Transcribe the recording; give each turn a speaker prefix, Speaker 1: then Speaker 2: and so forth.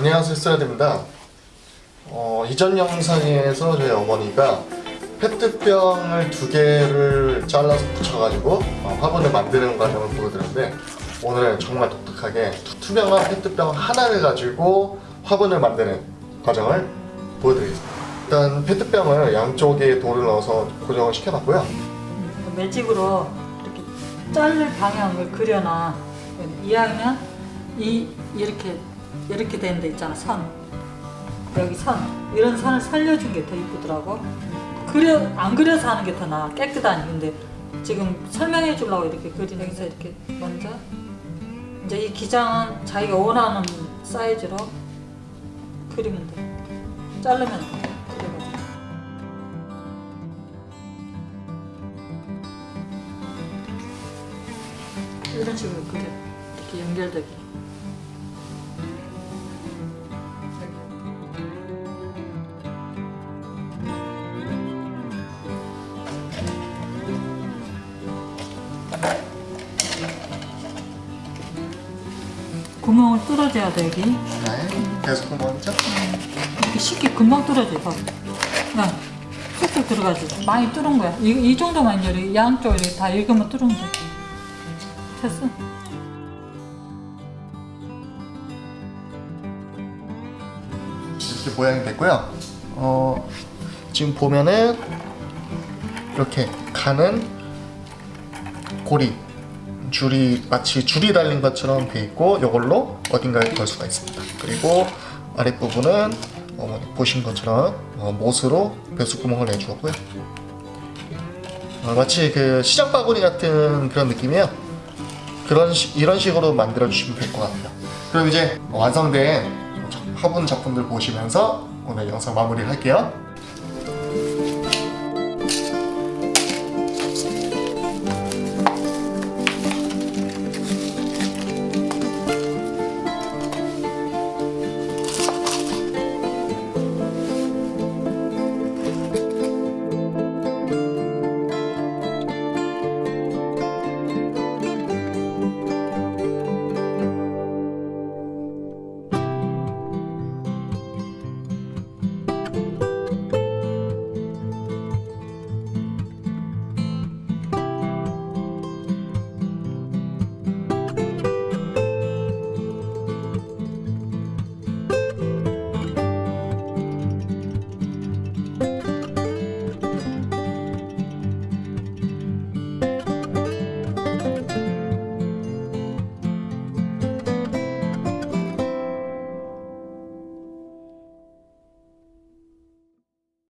Speaker 1: 안녕하세요 스라드입니다. 어, 이전 영상에서 저희 어머니가 페트병을 두 개를 잘라서 붙여가지고 어, 화분을 만드는 과정을 보여드렸는데 오늘은 정말 독특하게 투- 투명한 페트병 하나를 가지고 화분을 만드는 과정을 보여드리겠습니다. 일단 페트병을 양쪽에 돌을 넣어서 고정을 시켜놨고요.
Speaker 2: 매직으로 이렇게 자를 방향을 그려놔. 이왕이면 이 이렇게 이렇게 된데 있잖아 선. 여기 선. 이런 선을 살려준 게 더 이쁘더라고. 그려 안 그려서 하는 게 더 나아. 깨끗하니. 근데 지금 설명해 주려고 이렇게 그린 여기서 이렇게 먼저. 이제 이 기장은 자기가 원하는 사이즈로 그리면 돼. 자르면 돼. 이런 식으로 그려. 이렇게 연결되게 구멍을 뚫어줘야 돼 여기
Speaker 1: 네 계속 먼저
Speaker 2: 이렇게 쉽게 금방 뚫어져 봐. 야, 쑥쑥 들어가지. 많이 뚫은 거야. 이, 이 정도만 이제 양쪽 이렇게 다 익으면 뚫으면 돼. 됐어.
Speaker 1: 이렇게 모양이 됐고요. 어, 지금 보면은 이렇게 가는 고리 줄이 마치 줄이 달린 것처럼 돼 있고 이걸로 어딘가에 걸 수가 있습니다. 그리고 아랫부분은 어머니 보신 것처럼 어, 못으로 배수구멍을 내주었고요. 어, 마치 그 시장 바구니 같은 그런 느낌이에요. 그런 시- 이런 식으로 만들어 주시면 될 것 같아요. 그럼 이제 완성된 화분 작품들 보시면서 오늘 영상 마무리를 할게요.